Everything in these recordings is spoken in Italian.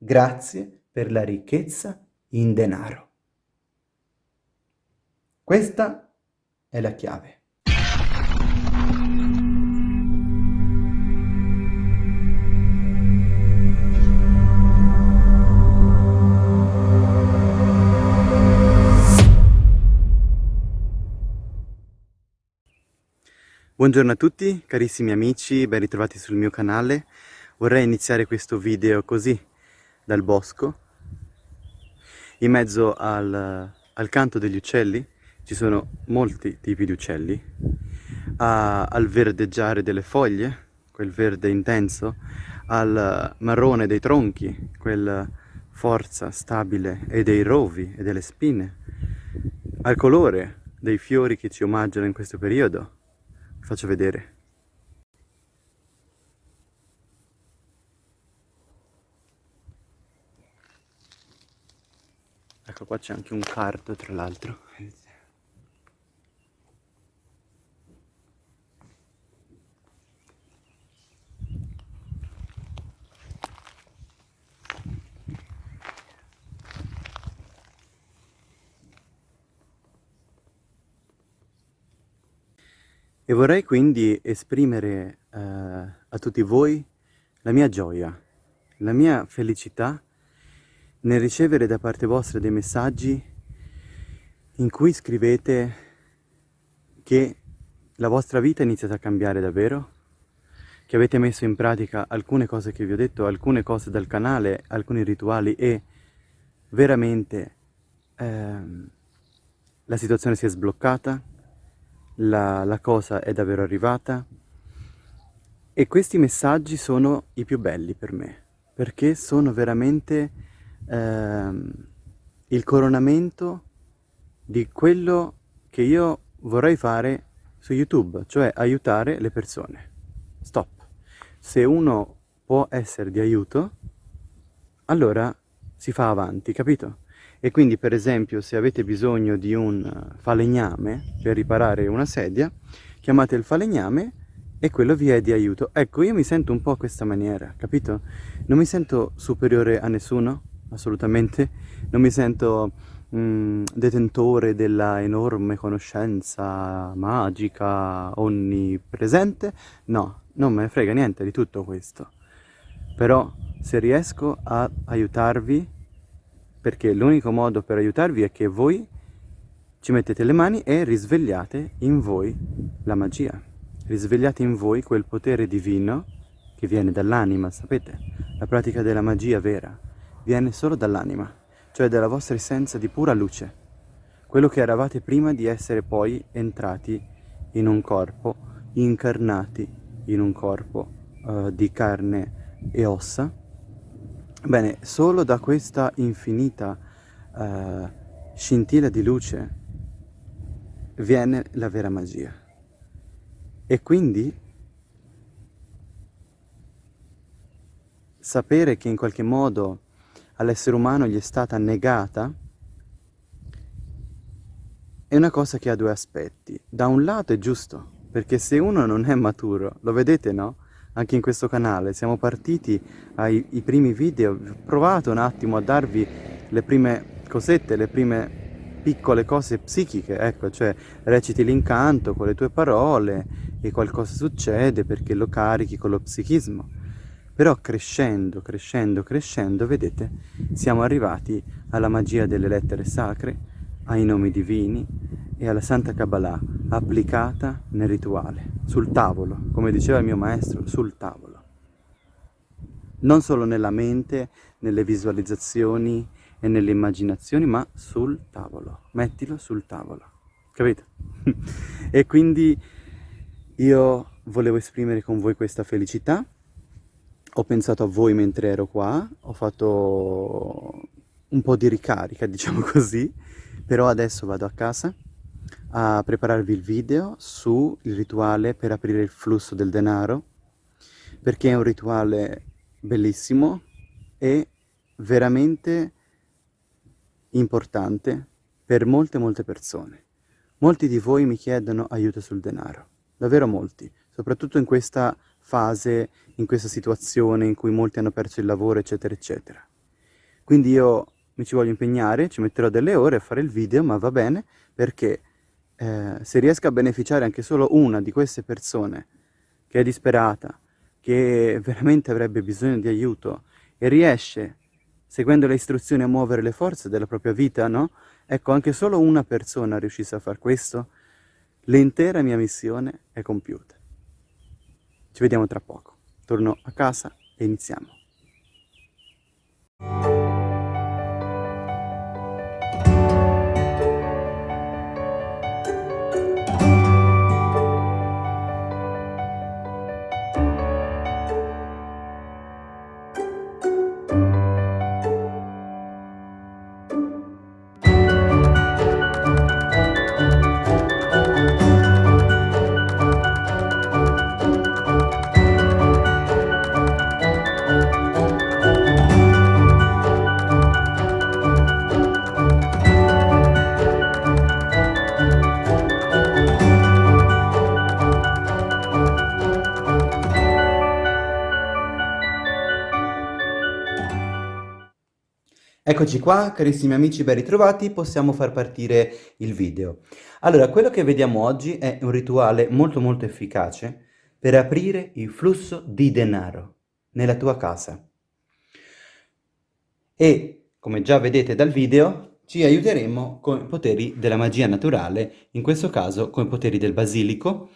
Grazie per la ricchezza in denaro. Questa è la chiave. Buongiorno a tutti carissimi amici, ben ritrovati sul mio canale. Vorrei iniziare questo video così, dal bosco, in mezzo al, al canto degli uccelli, ci sono molti tipi di uccelli, a, al verdeggiare delle foglie, quel verde intenso, al marrone dei tronchi, quella forza stabile e dei rovi e delle spine, al colore dei fiori che ci omaggiano in questo periodo, faccio vedere. Ecco qua c'è anche un cardo tra l'altro. E vorrei quindi esprimere eh, a tutti voi la mia gioia, la mia felicità nel ricevere da parte vostra dei messaggi in cui scrivete che la vostra vita è iniziata a cambiare davvero, che avete messo in pratica alcune cose che vi ho detto, alcune cose dal canale, alcuni rituali e veramente ehm, la situazione si è sbloccata, la, la cosa è davvero arrivata e questi messaggi sono i più belli per me perché sono veramente ehm, il coronamento di quello che io vorrei fare su YouTube, cioè aiutare le persone. Stop. Se uno può essere di aiuto, allora si fa avanti, capito? e quindi per esempio se avete bisogno di un falegname per riparare una sedia chiamate il falegname e quello vi è di aiuto ecco io mi sento un po' questa maniera capito? non mi sento superiore a nessuno assolutamente non mi sento mm, detentore della enorme conoscenza magica onnipresente no non me ne frega niente di tutto questo però se riesco a aiutarvi perché l'unico modo per aiutarvi è che voi ci mettete le mani e risvegliate in voi la magia. Risvegliate in voi quel potere divino che viene dall'anima, sapete? La pratica della magia vera viene solo dall'anima, cioè dalla vostra essenza di pura luce. Quello che eravate prima di essere poi entrati in un corpo, incarnati in un corpo uh, di carne e ossa, Bene, solo da questa infinita uh, scintilla di luce viene la vera magia. E quindi sapere che in qualche modo all'essere umano gli è stata negata è una cosa che ha due aspetti. Da un lato è giusto, perché se uno non è maturo, lo vedete no? anche in questo canale. Siamo partiti ai primi video, ho provato un attimo a darvi le prime cosette, le prime piccole cose psichiche, ecco, cioè reciti l'incanto con le tue parole e qualcosa succede perché lo carichi con lo psichismo. Però crescendo, crescendo, crescendo, vedete, siamo arrivati alla magia delle lettere sacre, ai nomi divini e alla Santa Kabbalah applicata nel rituale, sul tavolo, come diceva il mio maestro, sul tavolo. Non solo nella mente, nelle visualizzazioni e nelle immaginazioni, ma sul tavolo. Mettilo sul tavolo, capito? e quindi io volevo esprimere con voi questa felicità, ho pensato a voi mentre ero qua, ho fatto un po' di ricarica, diciamo così, però adesso vado a casa a prepararvi il video sul rituale per aprire il flusso del denaro perché è un rituale bellissimo e veramente importante per molte molte persone. Molti di voi mi chiedono aiuto sul denaro, davvero molti, soprattutto in questa fase, in questa situazione in cui molti hanno perso il lavoro eccetera eccetera. Quindi io mi ci voglio impegnare, ci metterò delle ore a fare il video, ma va bene, perché eh, se riesco a beneficiare anche solo una di queste persone che è disperata, che veramente avrebbe bisogno di aiuto e riesce, seguendo le istruzioni, a muovere le forze della propria vita, no? Ecco, anche solo una persona riuscisse a fare questo, l'intera mia missione è compiuta. Ci vediamo tra poco. Torno a casa e iniziamo. Eccoci qua, carissimi amici ben ritrovati, possiamo far partire il video. Allora, quello che vediamo oggi è un rituale molto molto efficace per aprire il flusso di denaro nella tua casa. E, come già vedete dal video, ci aiuteremo con i poteri della magia naturale, in questo caso con i poteri del basilico.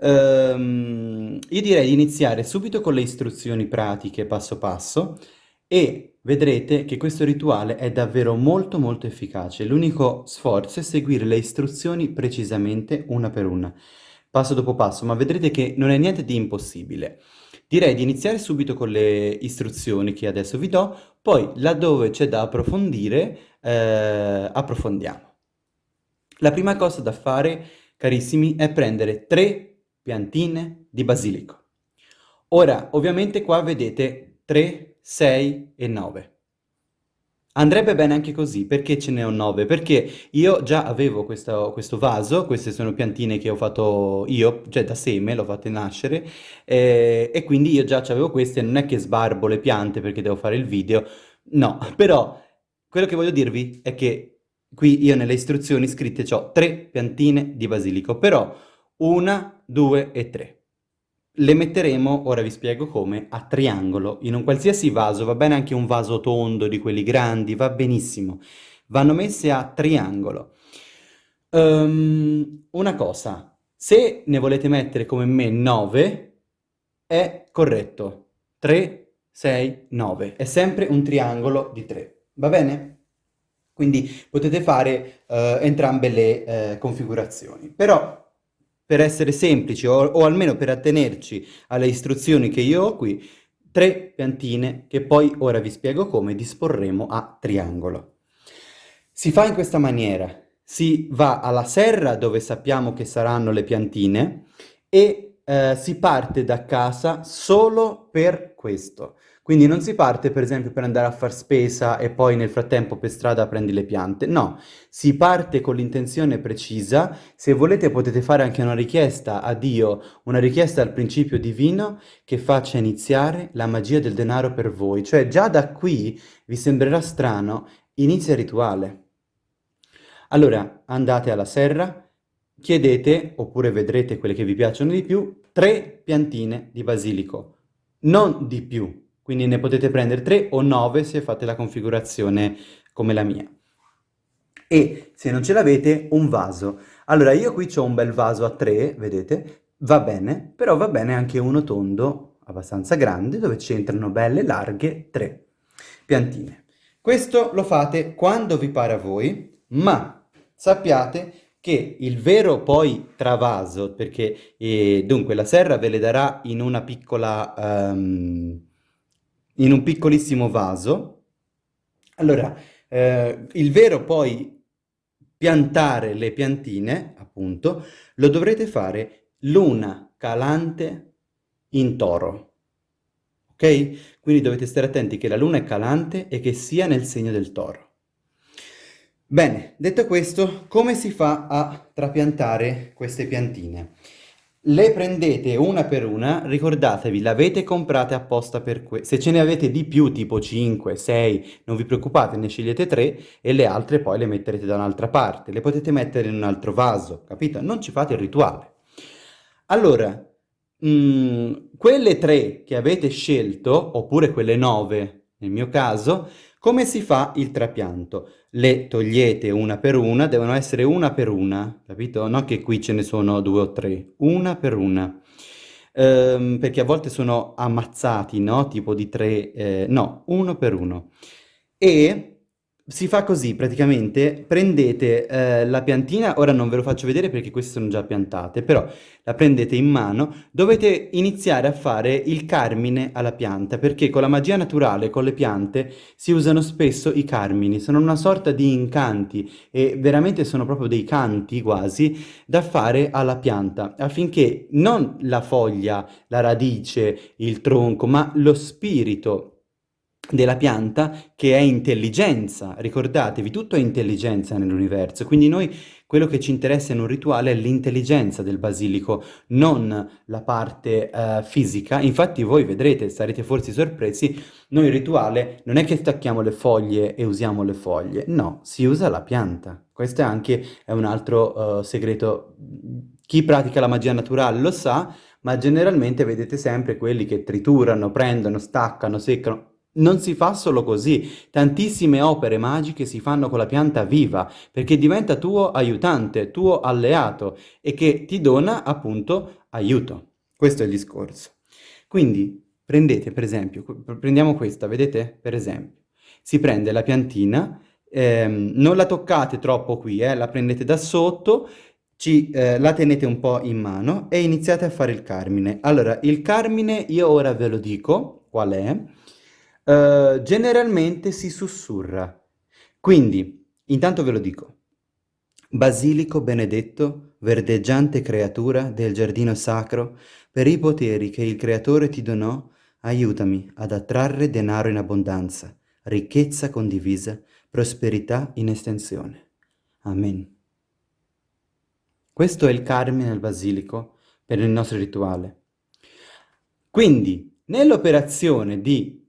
Ehm, io direi di iniziare subito con le istruzioni pratiche passo passo e vedrete che questo rituale è davvero molto molto efficace. L'unico sforzo è seguire le istruzioni precisamente una per una, passo dopo passo, ma vedrete che non è niente di impossibile. Direi di iniziare subito con le istruzioni che adesso vi do, poi laddove c'è da approfondire, eh, approfondiamo. La prima cosa da fare, carissimi, è prendere tre piantine di basilico. Ora, ovviamente qua vedete tre 6 e 9. Andrebbe bene anche così, perché ce ne ho 9? Perché io già avevo questo, questo, vaso, queste sono piantine che ho fatto io, cioè da seme, l'ho fatte nascere, eh, e quindi io già avevo queste, non è che sbarbo le piante perché devo fare il video, no, però quello che voglio dirvi è che qui io nelle istruzioni scritte ho tre piantine di basilico, però una, due e tre. Le metteremo, ora vi spiego come, a triangolo, in un qualsiasi vaso, va bene anche un vaso tondo di quelli grandi, va benissimo. Vanno messe a triangolo. Um, una cosa, se ne volete mettere come me 9, è corretto. 3, 6, 9. È sempre un triangolo di 3, va bene? Quindi potete fare uh, entrambe le uh, configurazioni. Però per essere semplici o, o almeno per attenerci alle istruzioni che io ho qui, tre piantine che poi ora vi spiego come disporremo a triangolo. Si fa in questa maniera, si va alla serra dove sappiamo che saranno le piantine e eh, si parte da casa solo per questo. Quindi non si parte per esempio per andare a far spesa e poi nel frattempo per strada prendi le piante, no, si parte con l'intenzione precisa, se volete potete fare anche una richiesta a Dio, una richiesta al principio divino che faccia iniziare la magia del denaro per voi, cioè già da qui vi sembrerà strano, inizia il rituale. Allora andate alla serra, chiedete, oppure vedrete quelle che vi piacciono di più, tre piantine di basilico, non di più, quindi ne potete prendere 3 o 9 se fate la configurazione come la mia. E se non ce l'avete, un vaso. Allora io qui ho un bel vaso a 3, vedete? Va bene, però va bene anche uno tondo, abbastanza grande, dove c'entrano belle, larghe, 3 piantine. Questo lo fate quando vi pare a voi, ma sappiate che il vero poi travaso, perché eh, dunque la serra ve le darà in una piccola... Um, in un piccolissimo vaso. Allora, eh, il vero poi piantare le piantine, appunto, lo dovrete fare luna calante in toro. Ok? Quindi dovete stare attenti che la luna è calante e che sia nel segno del toro. Bene, detto questo, come si fa a trapiantare queste piantine? Le prendete una per una, ricordatevi, le avete comprate apposta per questo. Se ce ne avete di più, tipo 5, 6, non vi preoccupate, ne scegliete 3 e le altre poi le metterete da un'altra parte. Le potete mettere in un altro vaso, capito? Non ci fate il rituale. Allora, mh, mm, quelle 3 che avete scelto, oppure quelle 9 nel mio caso, come si fa il trapianto? Le togliete una per una, devono essere una per una, capito? Non che qui ce ne sono due o tre, una per una. Ehm, perché a volte sono ammazzati, no? Tipo di tre, eh, no, uno per uno. E si fa così, praticamente, prendete eh, la piantina, ora non ve lo faccio vedere perché queste sono già piantate, però la prendete in mano, dovete iniziare a fare il carmine alla pianta, perché con la magia naturale, con le piante, si usano spesso i carmini, sono una sorta di incanti e veramente sono proprio dei canti quasi da fare alla pianta, affinché non la foglia, la radice, il tronco, ma lo spirito della pianta che è intelligenza, ricordatevi, tutto è intelligenza nell'universo, quindi noi quello che ci interessa in un rituale è l'intelligenza del basilico, non la parte uh, fisica, infatti voi vedrete, sarete forse sorpresi, noi il rituale non è che stacchiamo le foglie e usiamo le foglie, no, si usa la pianta, questo è anche è un altro uh, segreto, chi pratica la magia naturale lo sa, ma generalmente vedete sempre quelli che triturano, prendono, staccano, seccano, non si fa solo così, tantissime opere magiche si fanno con la pianta viva, perché diventa tuo aiutante, tuo alleato e che ti dona appunto aiuto. Questo è il discorso. Quindi prendete per esempio, prendiamo questa, vedete? Per esempio, si prende la piantina, ehm, non la toccate troppo qui, eh, la prendete da sotto, ci, eh, la tenete un po' in mano e iniziate a fare il carmine. Allora, il carmine io ora ve lo dico, qual è? Uh, generalmente si sussurra. Quindi, intanto ve lo dico. Basilico benedetto, verdeggiante creatura del giardino sacro, per i poteri che il Creatore ti donò, aiutami ad attrarre denaro in abbondanza, ricchezza condivisa, prosperità in estensione. Amen. Questo è il carmine al basilico per il nostro rituale. Quindi, nell'operazione di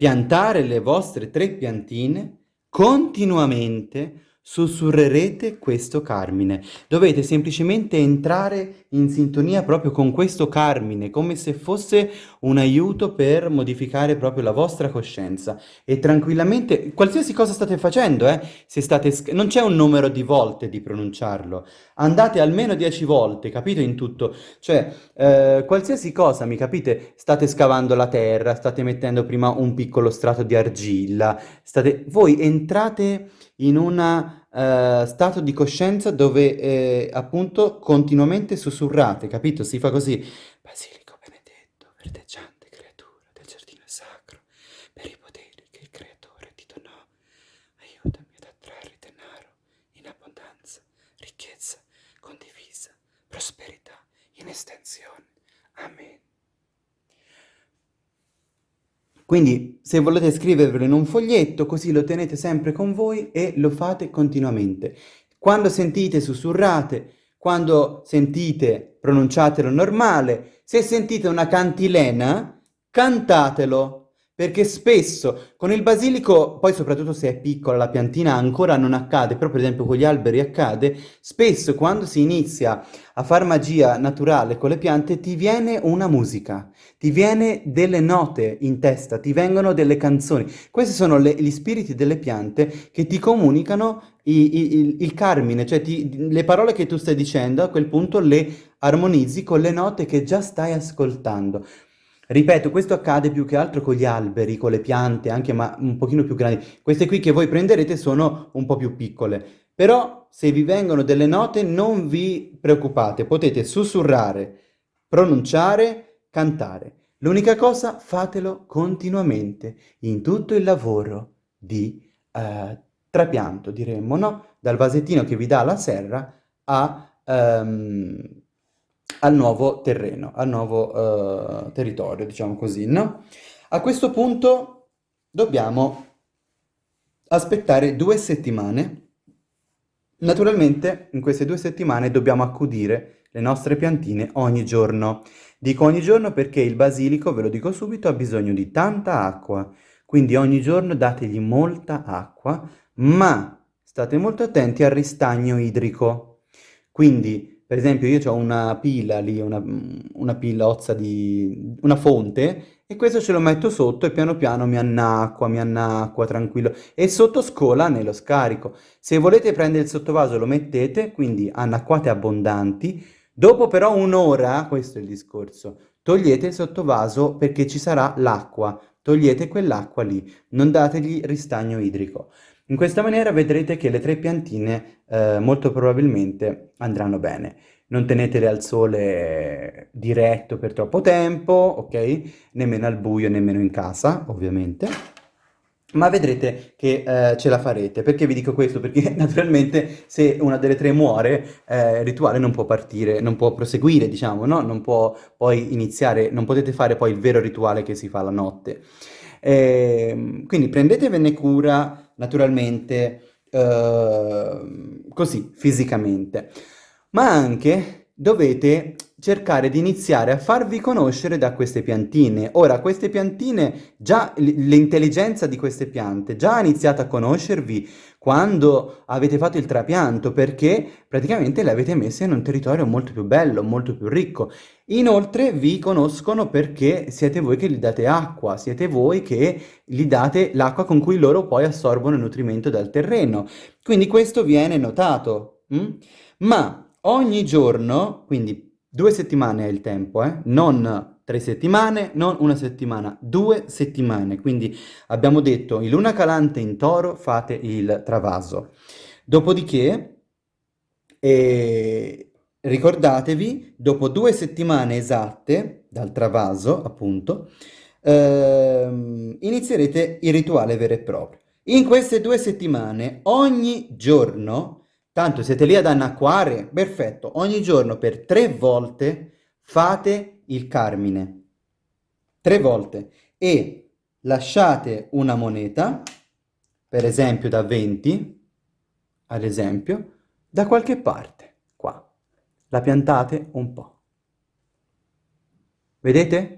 piantare le vostre tre piantine continuamente sussurrerete questo carmine. Dovete semplicemente entrare in sintonia proprio con questo carmine, come se fosse un aiuto per modificare proprio la vostra coscienza. E tranquillamente, qualsiasi cosa state facendo, eh, se state non c'è un numero di volte di pronunciarlo. Andate almeno dieci volte, capito, in tutto. Cioè, eh, qualsiasi cosa, mi capite, state scavando la terra, state mettendo prima un piccolo strato di argilla, state... voi entrate in una eh, stato di coscienza dove eh, appunto continuamente sussurrate, capito? Si fa così. Basilico benedetto, verdeggiante creatura del giardino sacro, per i poteri che il creatore ti donò, aiutami ad attrarre denaro in abbondanza, ricchezza condivisa, prosperità in estensione. Amen. Quindi se volete scrivervelo in un foglietto, così lo tenete sempre con voi e lo fate continuamente. Quando sentite sussurrate, quando sentite pronunciatelo normale, se sentite una cantilena, cantatelo perché spesso con il basilico, poi soprattutto se è piccola la piantina ancora non accade, però per esempio con gli alberi accade, spesso quando si inizia a far magia naturale con le piante ti viene una musica, ti viene delle note in testa, ti vengono delle canzoni. Questi sono le, gli spiriti delle piante che ti comunicano i, i, il, il, carmine, cioè ti, le parole che tu stai dicendo a quel punto le armonizzi con le note che già stai ascoltando. Ripeto, questo accade più che altro con gli alberi, con le piante, anche ma un pochino più grandi. Queste qui che voi prenderete sono un po' più piccole. Però se vi vengono delle note non vi preoccupate, potete sussurrare, pronunciare, cantare. L'unica cosa, fatelo continuamente, in tutto il lavoro di eh, trapianto, diremmo, no? Dal vasettino che vi dà la serra a... Um, al nuovo terreno, al nuovo uh, territorio, diciamo così, no? A questo punto dobbiamo aspettare due settimane. Naturalmente in queste due settimane dobbiamo accudire le nostre piantine ogni giorno. Dico ogni giorno perché il basilico, ve lo dico subito, ha bisogno di tanta acqua, quindi ogni giorno dategli molta acqua, ma state molto attenti al ristagno idrico. Quindi, per esempio, io ho una pila lì, una, una pila ozza di... una fonte, e questo ce lo metto sotto e piano piano mi annacqua, mi annacqua, tranquillo. E sotto scola nello scarico. Se volete prendere il sottovaso lo mettete, quindi annacquate abbondanti. Dopo però un'ora, questo è il discorso, togliete il sottovaso perché ci sarà l'acqua. Togliete quell'acqua lì, non dategli ristagno idrico. In questa maniera vedrete che le tre piantine eh, molto probabilmente andranno bene non tenetele al sole diretto per troppo tempo, ok? Nemmeno al buio, nemmeno in casa, ovviamente. Ma vedrete che eh, ce la farete. Perché vi dico questo? Perché naturalmente se una delle tre muore, eh, il rituale non può partire, non può proseguire, diciamo, no? Non può poi iniziare, non potete fare poi il vero rituale che si fa la notte. Eh, quindi prendetevene cura, naturalmente, eh, così, fisicamente. Ma anche dovete cercare di iniziare a farvi conoscere da queste piantine. Ora, queste piantine, già l'intelligenza di queste piante già ha iniziato a conoscervi quando avete fatto il trapianto, perché praticamente le avete messe in un territorio molto più bello, molto più ricco. Inoltre vi conoscono perché siete voi che gli date acqua, siete voi che gli date l'acqua con cui loro poi assorbono il nutrimento dal terreno. Quindi questo viene notato. Hm? Ma ogni giorno, quindi due settimane è il tempo, eh? non tre settimane, non una settimana, due settimane. Quindi abbiamo detto in luna calante in toro fate il travaso. Dopodiché, eh, ricordatevi, dopo due settimane esatte dal travaso, appunto, ehm, inizierete il rituale vero e proprio. In queste due settimane, ogni giorno, Tanto siete lì ad annacquare? Perfetto. Ogni giorno per tre volte fate il carmine. Tre volte. E lasciate una moneta, per esempio da 20, ad esempio, da qualche parte, qua. La piantate un po'. Vedete?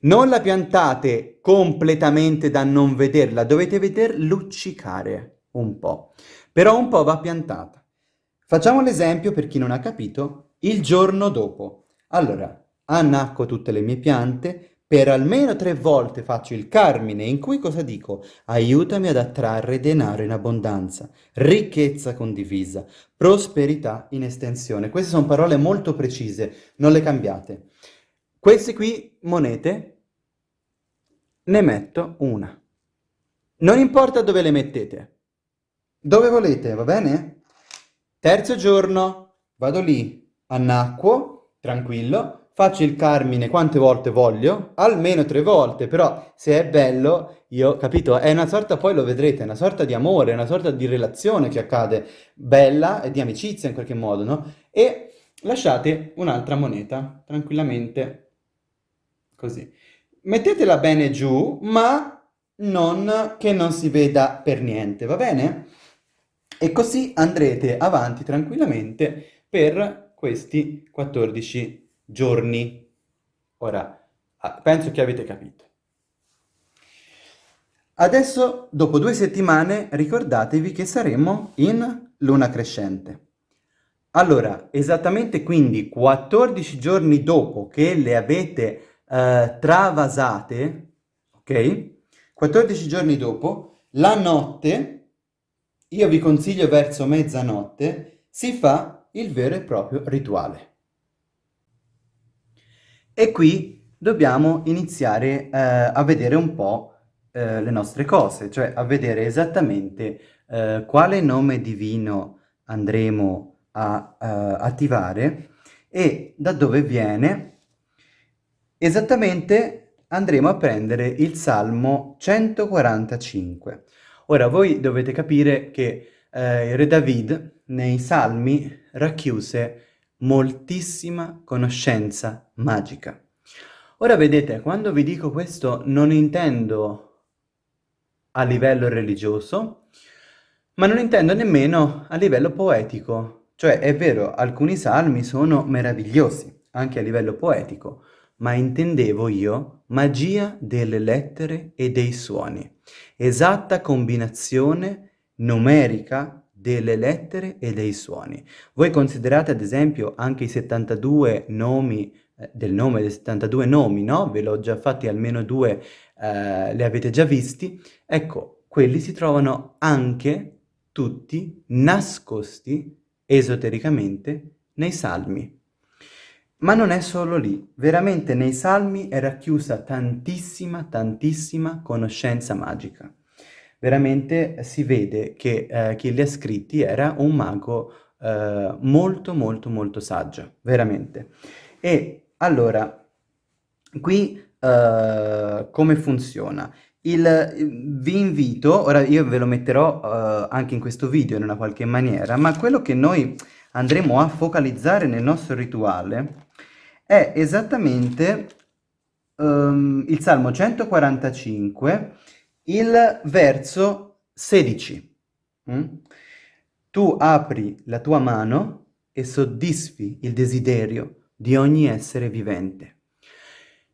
Non la piantate completamente da non vederla, dovete veder luccicare un po' però un po' va piantata. Facciamo l'esempio per chi non ha capito, il giorno dopo. Allora, annacco tutte le mie piante, per almeno tre volte faccio il carmine in cui cosa dico? Aiutami ad attrarre denaro in abbondanza, ricchezza condivisa, prosperità in estensione. Queste sono parole molto precise, non le cambiate. Queste qui monete ne metto una. Non importa dove le mettete, dove volete, va bene? Terzo giorno, vado lì, annacquo, tranquillo, faccio il carmine quante volte voglio, almeno tre volte, però se è bello, io, capito, è una sorta, poi lo vedrete, una sorta di amore, una sorta di relazione che accade, bella e di amicizia in qualche modo, no? E lasciate un'altra moneta, tranquillamente, così. Mettetela bene giù, ma non che non si veda per niente, va bene? E così andrete avanti tranquillamente per questi 14 giorni. Ora, ah, penso che avete capito. Adesso, dopo due settimane, ricordatevi che saremo in luna crescente. Allora, esattamente quindi 14 giorni dopo che le avete eh, travasate, ok? 14 giorni dopo, la notte io vi consiglio verso mezzanotte, si fa il vero e proprio rituale. E qui dobbiamo iniziare eh, a vedere un po' eh, le nostre cose, cioè a vedere esattamente eh, quale nome divino andremo a eh, attivare e da dove viene. Esattamente andremo a prendere il Salmo 145. Ora, voi dovete capire che eh, re David nei salmi racchiuse moltissima conoscenza magica. Ora vedete, quando vi dico questo non intendo a livello religioso, ma non intendo nemmeno a livello poetico. Cioè, è vero, alcuni salmi sono meravigliosi, anche a livello poetico, ma intendevo io magia delle lettere e dei suoni, esatta combinazione numerica delle lettere e dei suoni. Voi considerate ad esempio anche i 72 nomi eh, del nome dei 72 nomi, no? Ve l'ho già fatti almeno due, eh, li avete già visti. Ecco, quelli si trovano anche tutti nascosti esotericamente nei salmi. Ma non è solo lì, veramente nei salmi è racchiusa tantissima, tantissima conoscenza magica. Veramente si vede che eh, chi li ha scritti era un mago eh, molto molto molto saggio, veramente. E allora, qui eh, come funziona? Il, vi invito, ora io ve lo metterò uh, anche in questo video in una qualche maniera, ma quello che noi andremo a focalizzare nel nostro rituale è esattamente um, il Salmo 145, il verso 16. Mm? Tu apri la tua mano e soddisfi il desiderio di ogni essere vivente.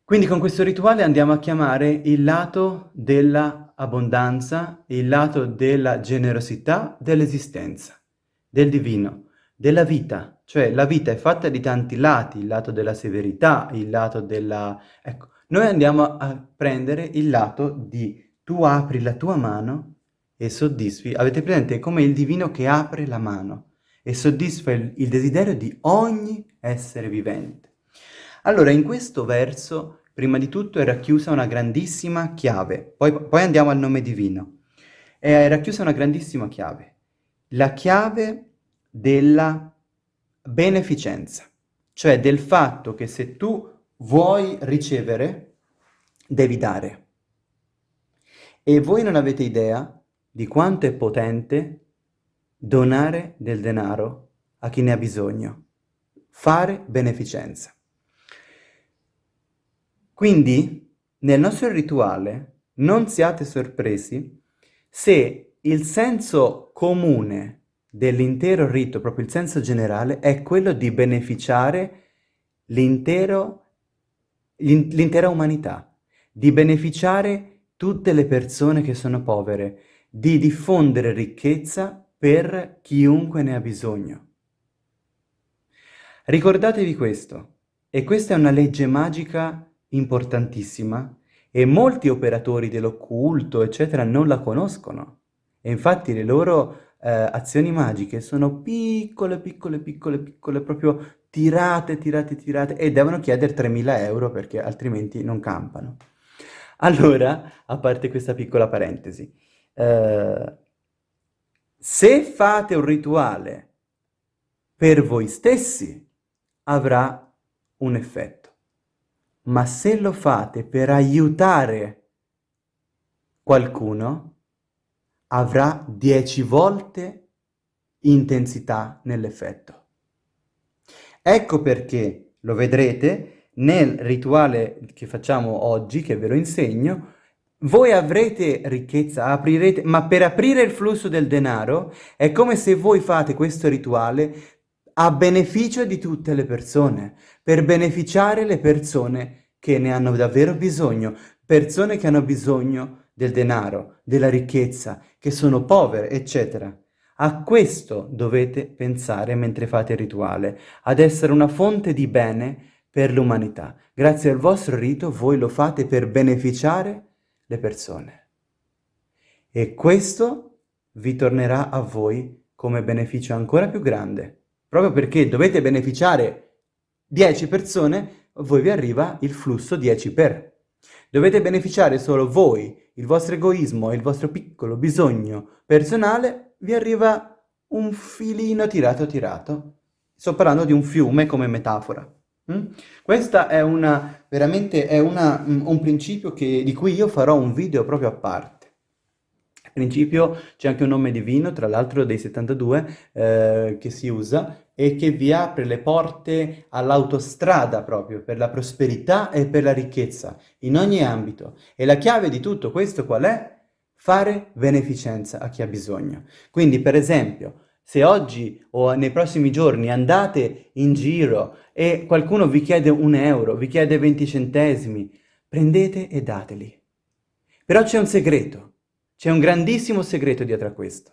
Quindi con questo rituale andiamo a chiamare il lato dell'abbondanza, il lato della generosità dell'esistenza, del divino, della vita. Cioè la vita è fatta di tanti lati, il lato della severità, il lato della... Ecco, noi andiamo a prendere il lato di tu apri la tua mano e soddisfi. Avete presente? È come il divino che apre la mano e soddisfa il, il desiderio di ogni essere vivente. Allora, in questo verso, prima di tutto, è racchiusa una grandissima chiave. Poi, poi andiamo al nome divino. È racchiusa una grandissima chiave. La chiave della beneficenza. Cioè del fatto che se tu vuoi ricevere, devi dare. E voi non avete idea di quanto è potente donare del denaro a chi ne ha bisogno. Fare beneficenza. Quindi, nel nostro rituale, non siate sorpresi se il senso comune dell'intero rito, proprio il senso generale, è quello di beneficiare l'intera umanità, di beneficiare tutte le persone che sono povere, di diffondere ricchezza per chiunque ne ha bisogno. Ricordatevi questo, e questa è una legge magica importantissima e molti operatori dell'occulto, eccetera, non la conoscono. E infatti le loro eh, azioni magiche sono piccole, piccole, piccole, piccole, proprio tirate, tirate, tirate, e devono chiedere 3.000 euro perché altrimenti non campano. Allora, a parte questa piccola parentesi, eh, se fate un rituale per voi stessi, avrà un effetto ma se lo fate per aiutare qualcuno, avrà dieci volte intensità nell'effetto. Ecco perché, lo vedrete, nel rituale che facciamo oggi, che ve lo insegno, voi avrete ricchezza, aprirete, ma per aprire il flusso del denaro è come se voi fate questo rituale a beneficio di tutte le persone, per beneficiare le persone che ne hanno davvero bisogno, persone che hanno bisogno del denaro, della ricchezza, che sono povere, eccetera. A questo dovete pensare mentre fate il rituale, ad essere una fonte di bene per l'umanità. Grazie al vostro rito voi lo fate per beneficiare le persone. E questo vi tornerà a voi come beneficio ancora più grande proprio perché dovete beneficiare 10 persone, voi vi arriva il flusso 10 per. Dovete beneficiare solo voi, il vostro egoismo e il vostro piccolo bisogno personale, vi arriva un filino tirato tirato. Sto parlando di un fiume come metafora. Mm? Questo è, una, è una, un principio che, di cui io farò un video proprio a parte principio c'è anche un nome divino, tra l'altro dei 72, eh, che si usa e che vi apre le porte all'autostrada proprio per la prosperità e per la ricchezza in ogni ambito. E la chiave di tutto questo qual è? Fare beneficenza a chi ha bisogno. Quindi, per esempio, Se oggi o nei prossimi giorni andate in giro e qualcuno vi chiede un euro, vi chiede 20 centesimi, prendete e dateli. Però c'è un segreto, c'è un grandissimo segreto dietro a questo.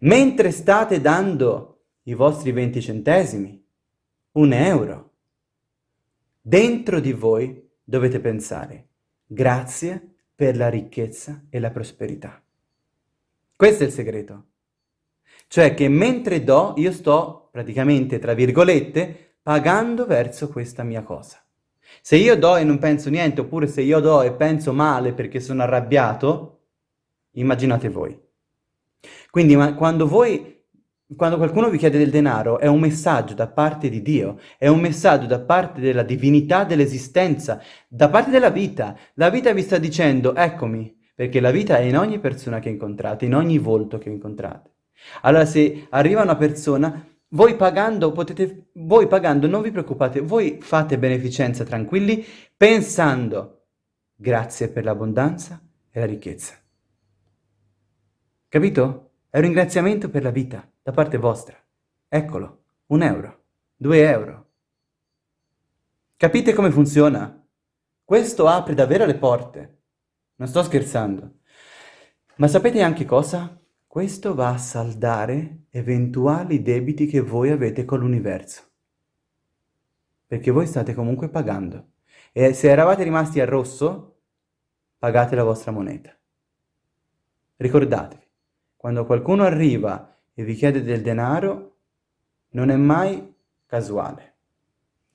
Mentre state dando i vostri 20 centesimi, un euro, dentro di voi dovete pensare, grazie per la ricchezza e la prosperità. Questo è il segreto. Cioè che mentre do, io sto praticamente, tra virgolette, pagando verso questa mia cosa. Se io do e non penso niente, oppure se io do e penso male perché sono arrabbiato, immaginate voi. Quindi quando voi quando qualcuno vi chiede del denaro è un messaggio da parte di Dio, è un messaggio da parte della divinità dell'esistenza, da parte della vita. La vita vi sta dicendo, eccomi, perché la vita è in ogni persona che incontrate, in ogni volto che incontrate. Allora se arriva una persona, voi pagando, potete, voi pagando non vi preoccupate, voi fate beneficenza tranquilli, pensando, grazie per l'abbondanza e la ricchezza. Capito? È un ringraziamento per la vita, da parte vostra. Eccolo, un euro, due euro. Capite come funziona? Questo apre davvero le porte. Non sto scherzando. Ma sapete anche cosa? Questo va a saldare eventuali debiti che voi avete con l'universo. Perché voi state comunque pagando. E se eravate rimasti a rosso, pagate la vostra moneta. Ricordatevi, quando qualcuno arriva e vi chiede del denaro, non è mai casuale.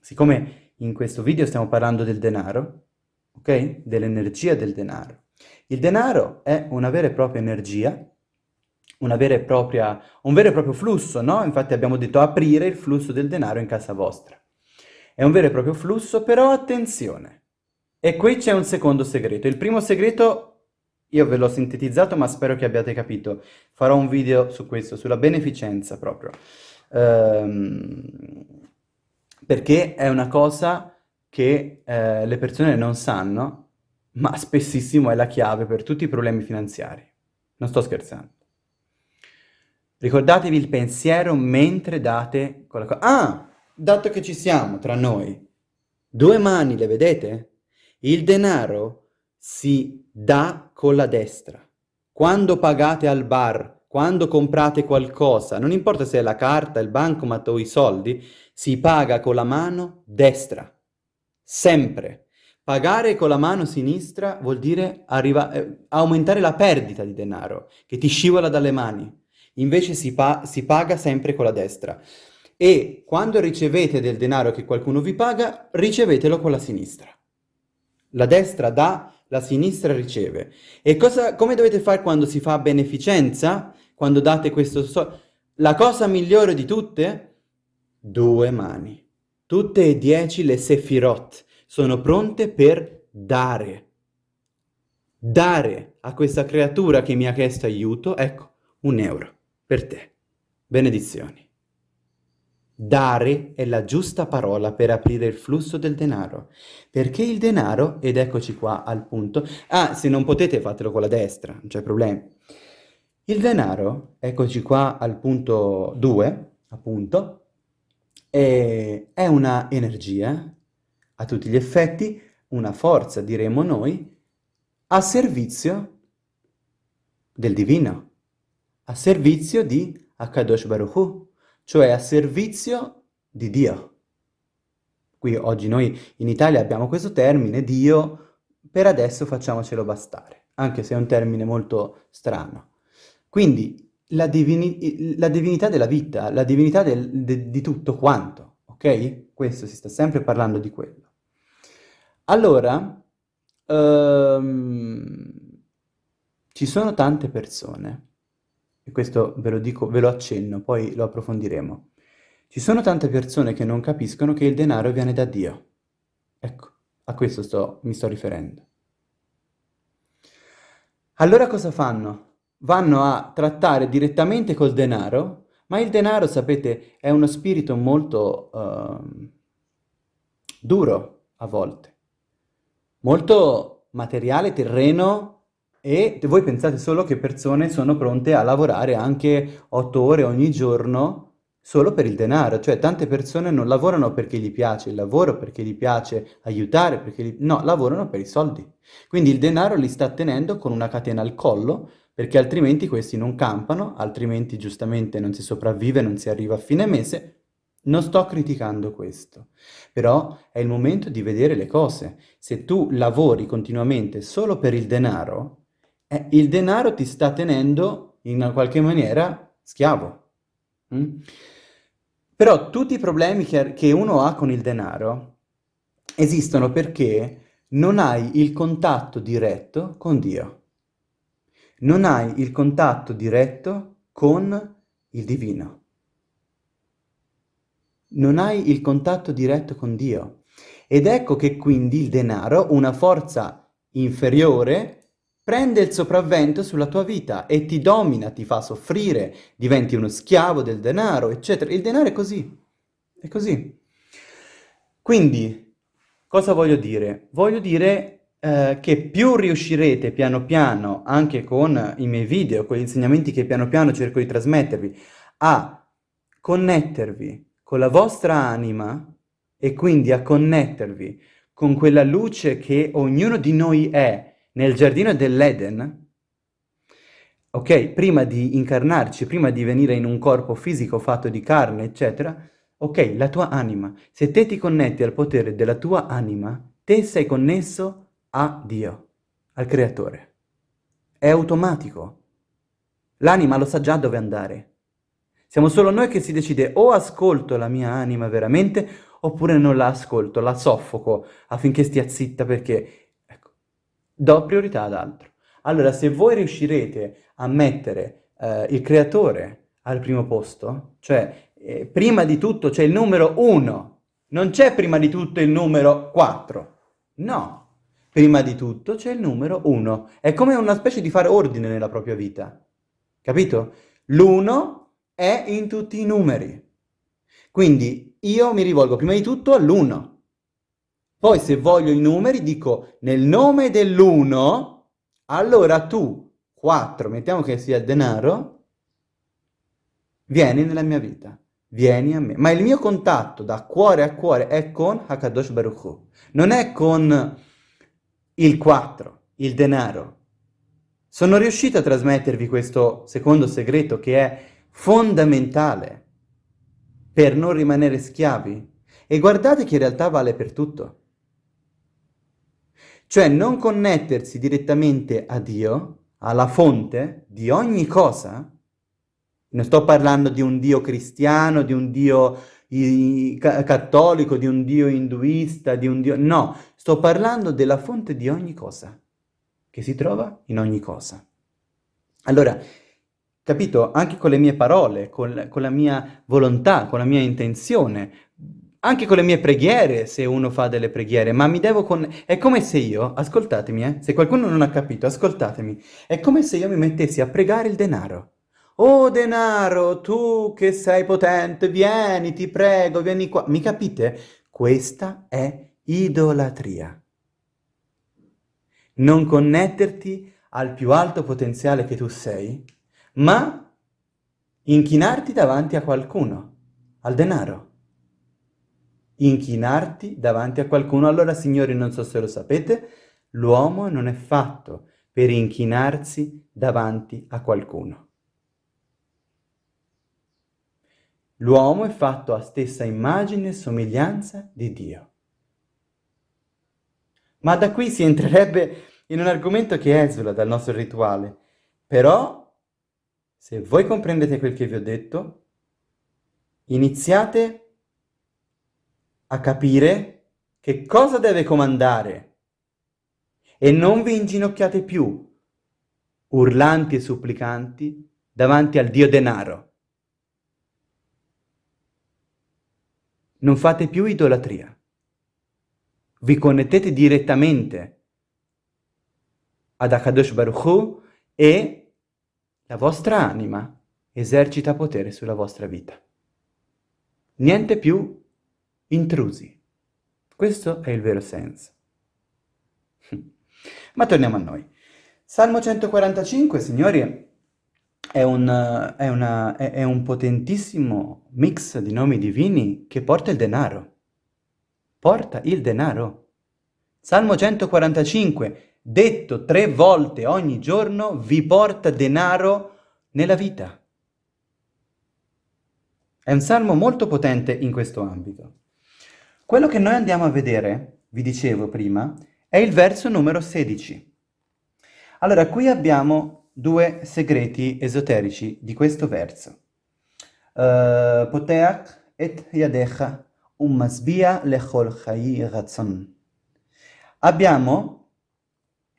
Siccome in questo video stiamo parlando del denaro, ok? Dell'energia del denaro. Il denaro è una vera e propria energia, una vera e propria, un vero e proprio flusso, no? Infatti abbiamo detto aprire il flusso del denaro in casa vostra. È un vero e proprio flusso, però attenzione. E qui c'è un secondo segreto. Il primo segreto io ve l'ho sintetizzato, ma spero che abbiate capito. Farò un video su questo, sulla beneficenza proprio. Ehm, perché è una cosa che eh, le persone non sanno, ma spessissimo è la chiave per tutti i problemi finanziari. Non sto scherzando. Ricordatevi il pensiero mentre date quella cosa. Ah, dato che ci siamo tra noi, due mani, le vedete? Il denaro si dà con la destra. Quando pagate al bar, quando comprate qualcosa, non importa se è la carta, il bancomat o i soldi, si paga con la mano destra. Sempre. Pagare con la mano sinistra vuol dire arriva, eh, aumentare la perdita di denaro, che ti scivola dalle mani. Invece si, pa si paga sempre con la destra. E quando ricevete del denaro che qualcuno vi paga, ricevetelo con la sinistra. La destra dà la sinistra riceve. E cosa, come dovete fare quando si fa beneficenza? Quando date questo soldo? La cosa migliore di tutte? Due mani. Tutte e dieci le sefirot sono pronte per dare. Dare a questa creatura che mi ha chiesto aiuto, ecco, un euro per te. Benedizioni. Dare è la giusta parola per aprire il flusso del denaro, perché il denaro, ed eccoci qua al punto, ah, se non potete fatelo con la destra, non c'è problema. Il denaro, eccoci qua al punto 2, appunto, è, è una energia, a tutti gli effetti, una forza, diremmo noi, a servizio del divino, a servizio di Akadosh Baruch Hu, cioè a servizio di Dio. Qui oggi noi in Italia abbiamo questo termine, Dio, per adesso facciamocelo bastare, anche se è un termine molto strano. Quindi la, divini la divinità della vita, la divinità del, de di tutto quanto, ok? Questo si sta sempre parlando di quello. Allora, um, ci sono tante persone e questo ve lo dico, ve lo accenno, poi lo approfondiremo. Ci sono tante persone che non capiscono che il denaro viene da Dio. Ecco, a questo sto, mi sto riferendo. Allora cosa fanno? Vanno a trattare direttamente col denaro, ma il denaro, sapete, è uno spirito molto uh, duro a volte, molto materiale, terreno, E voi pensate solo che persone sono pronte a lavorare anche otto ore ogni giorno solo per il denaro, cioè tante persone non lavorano perché gli piace il lavoro, perché gli piace aiutare, perché gli... no, lavorano per i soldi. Quindi il denaro li sta tenendo con una catena al collo, perché altrimenti questi non campano, altrimenti giustamente non si sopravvive, non si arriva a fine mese. Non sto criticando questo, però è il momento di vedere le cose. Se tu lavori continuamente solo per il denaro, eh, il denaro ti sta tenendo in qualche maniera schiavo. Mm? Però tutti i problemi che, che uno ha con il denaro esistono perché non hai il contatto diretto con Dio. Non hai il contatto diretto con il divino. Non hai il contatto diretto con Dio. Ed ecco che quindi il denaro, una forza inferiore, prende il sopravvento sulla tua vita e ti domina, ti fa soffrire, diventi uno schiavo del denaro, eccetera. Il denaro è così, è così. Quindi, cosa voglio dire? Voglio dire eh, che più riuscirete piano piano, anche con i miei video, con gli insegnamenti che piano piano cerco di trasmettervi, a connettervi con la vostra anima e quindi a connettervi con quella luce che ognuno di noi è, nel giardino dell'Eden, ok, prima di incarnarci, prima di venire in un corpo fisico fatto di carne, eccetera, ok, la tua anima, se te ti connetti al potere della tua anima, te sei connesso a Dio, al Creatore. È automatico. L'anima lo sa già dove andare. Siamo solo noi che si decide o ascolto la mia anima veramente oppure non la ascolto, la soffoco affinché stia zitta perché do priorità ad altro. Allora, se voi riuscirete a mettere eh, il creatore al primo posto, cioè eh, prima di tutto c'è il numero 1, non c'è prima di tutto il numero 4, no. Prima di tutto c'è il numero 1. È come una specie di fare ordine nella propria vita. Capito? L'1 è in tutti i numeri. Quindi io mi rivolgo prima di tutto all'1. Poi se voglio i numeri dico nel nome dell'1, allora tu, 4, mettiamo che sia il denaro, vieni nella mia vita, vieni a me. Ma il mio contatto da cuore a cuore è con Hakadosh Baruch Hu, non è con il 4, il denaro. Sono riuscito a trasmettervi questo secondo segreto che è fondamentale per non rimanere schiavi. E guardate che in realtà vale per tutto. Cioè non connettersi direttamente a Dio, alla fonte di ogni cosa, non sto parlando di un Dio cristiano, di un Dio cattolico, di un Dio induista, di un Dio... No, sto parlando della fonte di ogni cosa, che si trova in ogni cosa. Allora, capito? Anche con le mie parole, con, con la mia volontà, con la mia intenzione, anche con le mie preghiere, se uno fa delle preghiere, ma mi devo con... È come se io, ascoltatemi, eh, se qualcuno non ha capito, ascoltatemi, è come se io mi mettessi a pregare il denaro. Oh denaro, tu che sei potente, vieni, ti prego, vieni qua. Mi capite? Questa è idolatria. Non connetterti al più alto potenziale che tu sei, ma inchinarti davanti a qualcuno, al denaro inchinarti davanti a qualcuno. Allora, signori, non so se lo sapete, l'uomo non è fatto per inchinarsi davanti a qualcuno. L'uomo è fatto a stessa immagine e somiglianza di Dio. Ma da qui si entrerebbe in un argomento che esula dal nostro rituale. Però, se voi comprendete quel che vi ho detto, iniziate a capire che cosa deve comandare e non vi inginocchiate più, urlanti e supplicanti, davanti al Dio denaro. Non fate più idolatria. Vi connettete direttamente ad Akadosh Baruch Hu e la vostra anima esercita potere sulla vostra vita. Niente più intrusi. Questo è il vero senso. Ma torniamo a noi. Salmo 145, signori, è un, è, una, è, è un potentissimo mix di nomi divini che porta il denaro. Porta il denaro. Salmo 145, detto tre volte ogni giorno, vi porta denaro nella vita. È un salmo molto potente in questo ambito. Quello che noi andiamo a vedere, vi dicevo prima, è il verso numero 16. Allora, qui abbiamo due segreti esoterici di questo verso. Uh, Poteach et yadecha um masbia lechol chai razzon. Abbiamo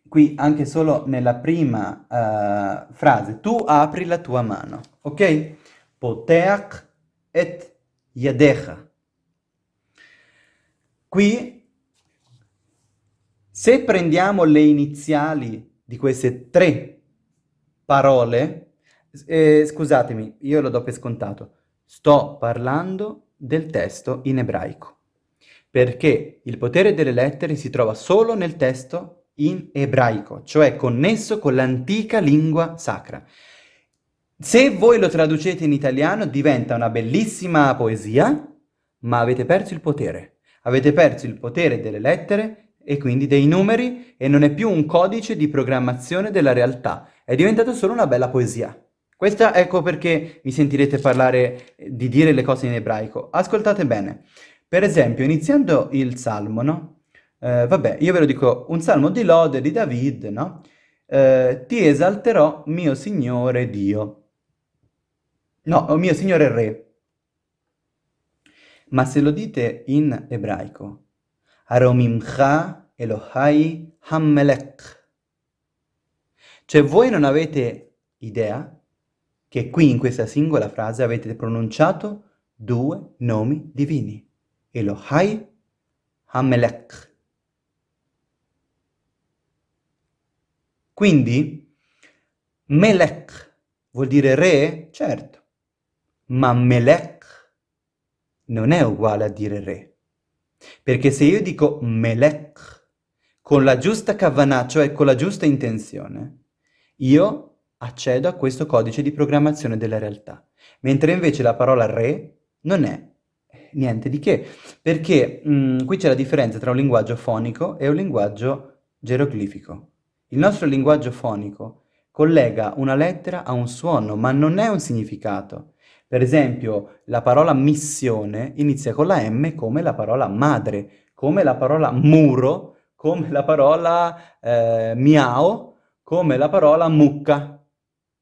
qui anche solo nella prima uh, frase, tu apri la tua mano, ok? Poteach et yadecha. Qui, se prendiamo le iniziali di queste tre parole, eh, scusatemi, io lo do per scontato, sto parlando del testo in ebraico, perché il potere delle lettere si trova solo nel testo in ebraico, cioè connesso con l'antica lingua sacra. Se voi lo traducete in italiano diventa una bellissima poesia, ma avete perso il potere. Avete perso il potere delle lettere e quindi dei numeri e non è più un codice di programmazione della realtà, è diventato solo una bella poesia. Questa ecco perché mi sentirete parlare di dire le cose in ebraico. Ascoltate bene. Per esempio, iniziando il salmo, no? Eh, vabbè, io ve lo dico, un salmo di lode di David, no? Eh, ti esalterò, mio Signore Dio. No, oh mio signore re. Ma se lo dite in ebraico, Aromimcha Elohai Hammelech. Cioè voi non avete idea che qui in questa singola frase avete pronunciato due nomi divini. Elohai Hammelech. Quindi, Melech vuol dire re? Certo ma Melech non è uguale a dire re. Perché se io dico Melech con la giusta kavanah, cioè con la giusta intenzione, io accedo a questo codice di programmazione della realtà. Mentre invece la parola re non è niente di che, perché mh, mm, qui c'è la differenza tra un linguaggio fonico e un linguaggio geroglifico. Il nostro linguaggio fonico collega una lettera a un suono, ma non è un significato. Per esempio, la parola missione inizia con la M come la parola madre, come la parola muro, come la parola eh, miao, come la parola mucca,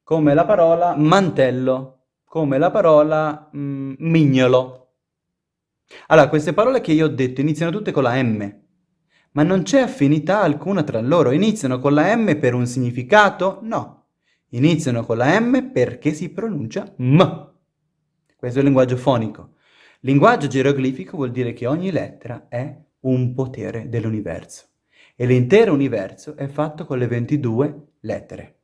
come la parola mantello, come la parola mm, mignolo. Allora, queste parole che io ho detto iniziano tutte con la M, ma non c'è affinità alcuna tra loro. Iniziano con la M per un significato? No. Iniziano con la M perché si pronuncia M. Questo è il linguaggio fonico. Linguaggio geroglifico vuol dire che ogni lettera è un potere dell'universo e l'intero universo è fatto con le 22 lettere.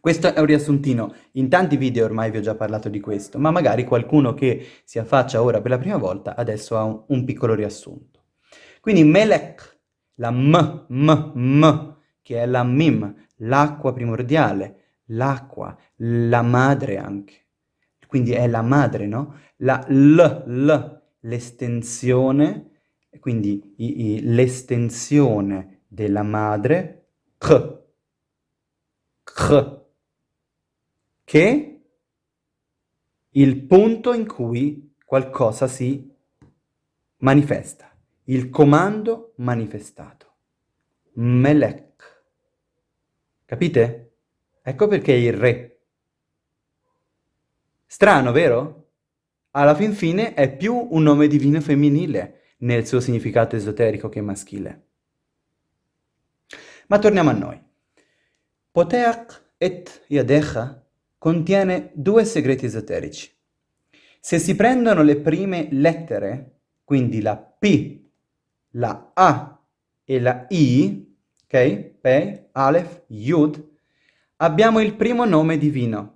Questo è un riassuntino, in tanti video ormai vi ho già parlato di questo, ma magari qualcuno che si affaccia ora per la prima volta adesso ha un, un piccolo riassunto. Quindi Melech, la M, M, M, che è la Mim, l'acqua primordiale, l'acqua, la madre anche quindi è la madre, no? La L, L, l'estensione, quindi l'estensione della madre, K, K, che il punto in cui qualcosa si manifesta, il comando manifestato. Melek. Capite? Ecco perché il re. Strano, vero? Alla fin fine è più un nome divino femminile nel suo significato esoterico che maschile. Ma torniamo a noi. Poteach et Yadecha contiene due segreti esoterici. Se si prendono le prime lettere, quindi la P, la A e la I, ok? Pei, Aleph, Yud, abbiamo il primo nome divino,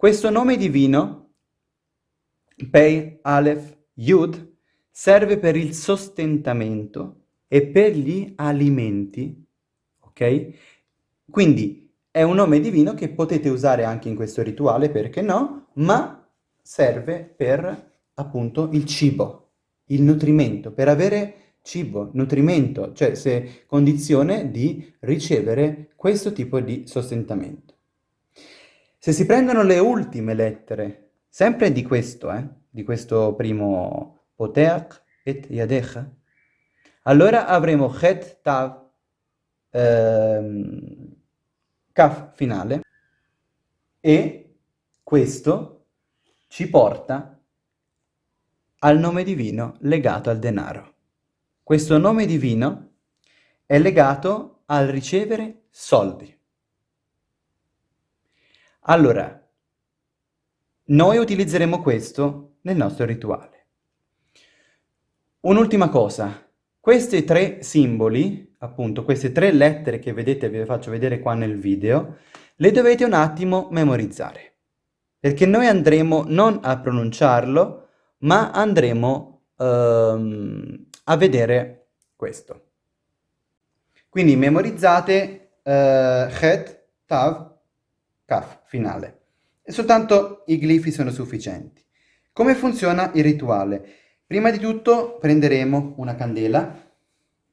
questo nome divino, Pei, Aleph, Yud, serve per il sostentamento e per gli alimenti, ok? Quindi è un nome divino che potete usare anche in questo rituale, perché no? Ma serve per appunto il cibo, il nutrimento, per avere cibo, nutrimento, cioè se condizione di ricevere questo tipo di sostentamento. Se si prendono le ultime lettere, sempre di questo, eh, di questo primo poteach et yadecha, allora avremo chet tav ehm, kaf finale e questo ci porta al nome divino legato al denaro. Questo nome divino è legato al ricevere soldi. Allora, noi utilizzeremo questo nel nostro rituale. Un'ultima cosa, questi tre simboli, appunto queste tre lettere che vedete, vi faccio vedere qua nel video, le dovete un attimo memorizzare, perché noi andremo non a pronunciarlo, ma andremo ehm, a vedere questo. Quindi memorizzate eh, Het, Tav, Kaf, finale. E soltanto i glifi sono sufficienti. Come funziona il rituale? Prima di tutto prenderemo una candela,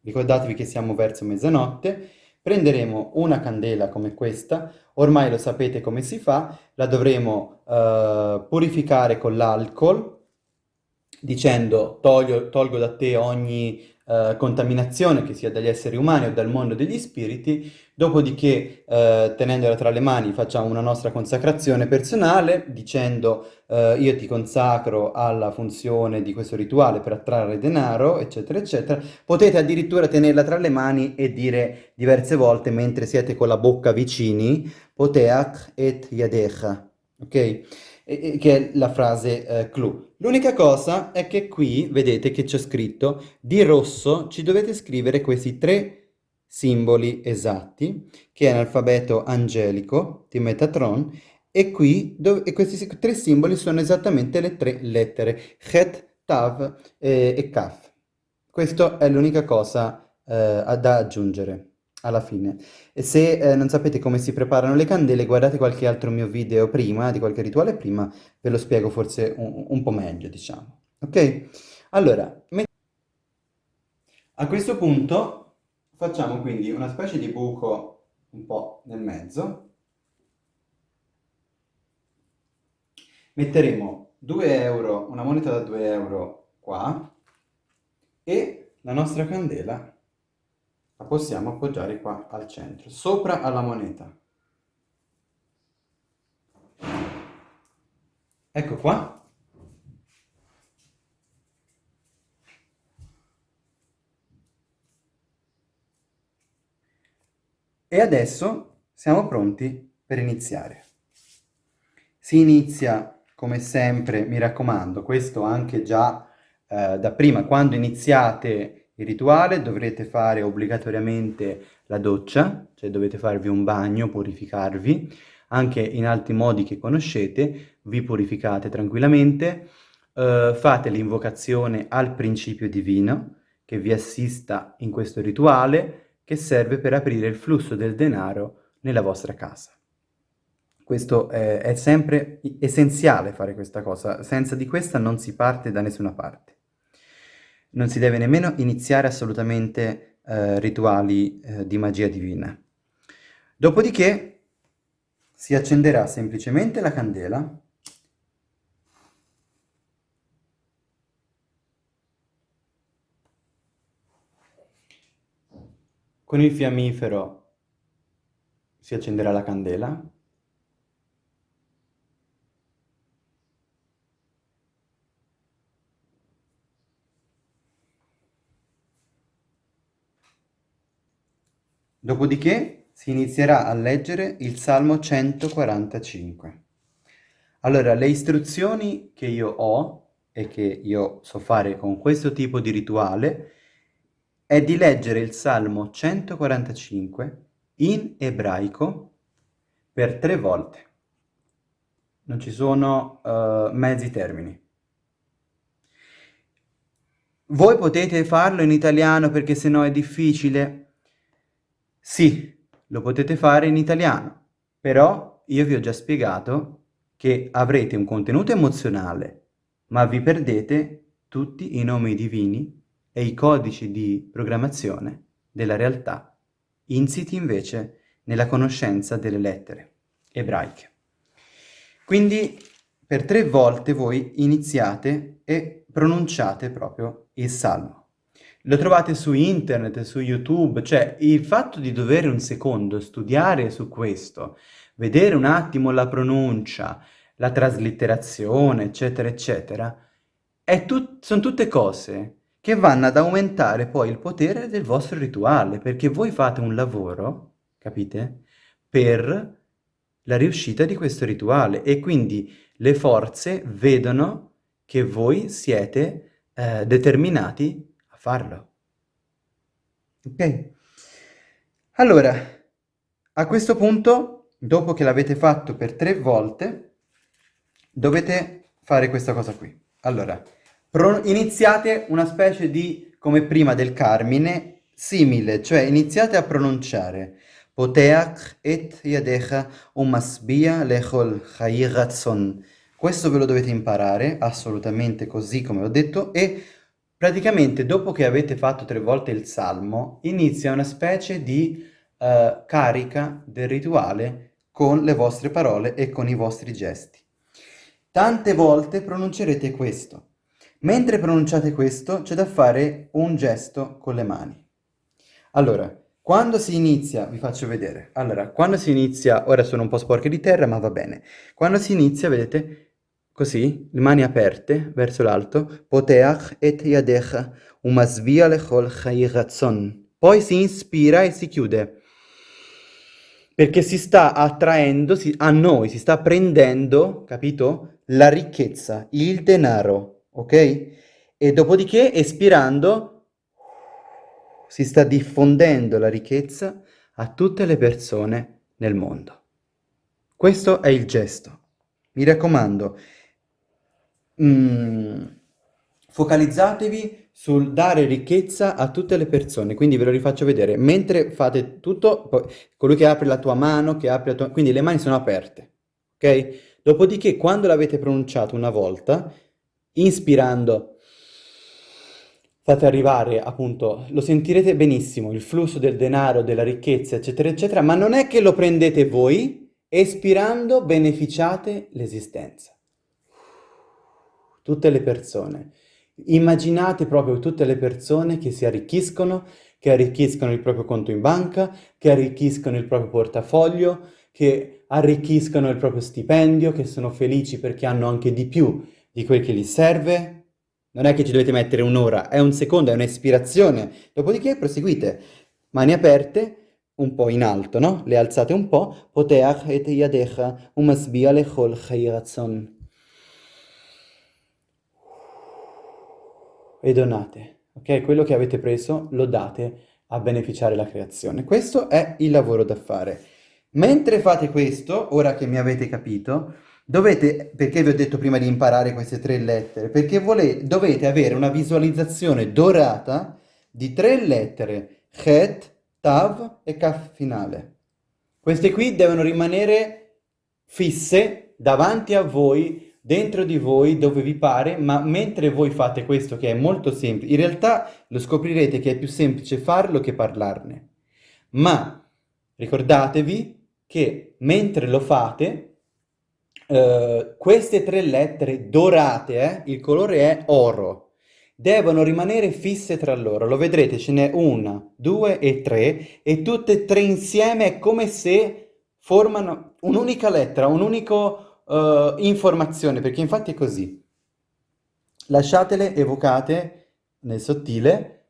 ricordatevi che siamo verso mezzanotte, prenderemo una candela come questa, ormai lo sapete come si fa, la dovremo uh, purificare con l'alcol, dicendo tolgo, tolgo da te ogni Uh, contaminazione che sia dagli esseri umani o dal mondo degli spiriti, dopodiché uh, tenendola tra le mani facciamo una nostra consacrazione personale dicendo uh, io ti consacro alla funzione di questo rituale per attrarre denaro, eccetera, eccetera. Potete addirittura tenerla tra le mani e dire diverse volte mentre siete con la bocca vicini, poteach et yadecha, ok? Che è la frase eh, clou. L'unica cosa è che qui, vedete che c'è scritto, di rosso ci dovete scrivere questi tre simboli esatti, che è l'alfabeto angelico di Metatron, e qui e questi tre simboli sono esattamente le tre lettere, Het, Tav eh, e Kaf. Questa è l'unica cosa eh, da aggiungere alla fine. E se eh, non sapete come si preparano le candele, guardate qualche altro mio video prima, di qualche rituale prima, ve lo spiego forse un, un po' meglio, diciamo. Ok? Allora, a questo punto facciamo quindi una specie di buco un po' nel mezzo. Metteremo 2 euro, una moneta da 2 euro qua e la nostra candela la possiamo appoggiare qua al centro, sopra alla moneta. Ecco qua. E adesso siamo pronti per iniziare. Si inizia, come sempre, mi raccomando, questo anche già eh, da prima, quando iniziate il rituale dovrete fare obbligatoriamente la doccia, cioè dovete farvi un bagno, purificarvi, anche in altri modi che conoscete, vi purificate tranquillamente, eh, fate l'invocazione al principio divino che vi assista in questo rituale che serve per aprire il flusso del denaro nella vostra casa. Questo è, è sempre essenziale fare questa cosa, senza di questa non si parte da nessuna parte non si deve nemmeno iniziare assolutamente eh, rituali eh, di magia divina. Dopodiché si accenderà semplicemente la candela con il fiammifero si accenderà la candela Dopodiché si inizierà a leggere il Salmo 145. Allora, le istruzioni che io ho e che io so fare con questo tipo di rituale è di leggere il Salmo 145 in ebraico per tre volte. Non ci sono uh, mezzi termini. Voi potete farlo in italiano perché sennò è difficile? Sì, lo potete fare in italiano, però io vi ho già spiegato che avrete un contenuto emozionale, ma vi perdete tutti i nomi divini e i codici di programmazione della realtà, insiti invece nella conoscenza delle lettere ebraiche. Quindi per tre volte voi iniziate e pronunciate proprio il salmo. Lo trovate su internet, su YouTube, cioè il fatto di dover un secondo studiare su questo, vedere un attimo la pronuncia, la traslitterazione, eccetera, eccetera, tut sono tutte cose che vanno ad aumentare poi il potere del vostro rituale, perché voi fate un lavoro, capite, per la riuscita di questo rituale e quindi le forze vedono che voi siete eh, determinati farlo. Ok? Allora, a questo punto, dopo che l'avete fatto per tre volte, dovete fare questa cosa qui. Allora, iniziate una specie di, come prima del Carmine, simile, cioè iniziate a pronunciare Poteach et yadecha umasbia lechol chai razzon. Questo ve lo dovete imparare, assolutamente così come ho detto, e praticamente dopo che avete fatto tre volte il salmo, inizia una specie di uh, carica del rituale con le vostre parole e con i vostri gesti. Tante volte pronuncerete questo. Mentre pronunciate questo c'è da fare un gesto con le mani. Allora, quando si inizia, vi faccio vedere, allora, quando si inizia, ora sono un po' sporche di terra ma va bene, quando si inizia, vedete, così, le mani aperte verso l'alto, poteach et yadecha umasvia lechol chai razzon. Poi si inspira e si chiude, perché si sta attraendo si, a noi, si sta prendendo, capito, la ricchezza, il denaro, ok? E dopodiché, espirando, si sta diffondendo la ricchezza a tutte le persone nel mondo. Questo è il gesto. Mi raccomando, mm, focalizzatevi sul dare ricchezza a tutte le persone, quindi ve lo rifaccio vedere. Mentre fate tutto, poi, colui che apre la tua mano, che apre la tua... quindi le mani sono aperte, ok? Dopodiché, quando l'avete pronunciato una volta, inspirando, fate arrivare appunto, lo sentirete benissimo, il flusso del denaro, della ricchezza, eccetera, eccetera, ma non è che lo prendete voi, espirando beneficiate l'esistenza. Tutte le persone. Immaginate proprio tutte le persone che si arricchiscono, che arricchiscono il proprio conto in banca, che arricchiscono il proprio portafoglio, che arricchiscono il proprio stipendio, che sono felici perché hanno anche di più di quel che gli serve. Non è che ci dovete mettere un'ora, è un secondo, è un'ispirazione. Dopodiché proseguite, mani aperte, un po' in alto, no? Le alzate un po', poteach et yadecha umasbia lechol chayratzon. E donate, ok? Quello che avete preso lo date a beneficiare la creazione. Questo è il lavoro da fare. Mentre fate questo, ora che mi avete capito, Dovete, perché vi ho detto prima di imparare queste tre lettere? Perché volete, dovete avere una visualizzazione dorata di tre lettere, Het, Tav e Kaf finale. Queste qui devono rimanere fisse davanti a voi, dentro di voi, dove vi pare, ma mentre voi fate questo, che è molto semplice, in realtà lo scoprirete che è più semplice farlo che parlarne. Ma ricordatevi che mentre lo fate, Uh, queste tre lettere dorate, eh, il colore è oro, devono rimanere fisse tra loro. Lo vedrete, ce n'è una, due e tre, e tutte e tre insieme è come se formano un'unica lettera, un'unica uh, informazione, perché infatti è così. Lasciatele evocate nel sottile,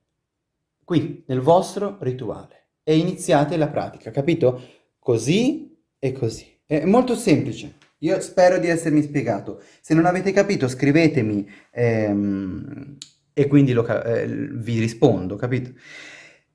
qui, nel vostro rituale, e iniziate la pratica, capito? Così e così. È molto semplice. Io spero di essermi spiegato. Se non avete capito scrivetemi ehm, e quindi lo, eh, vi rispondo, capito?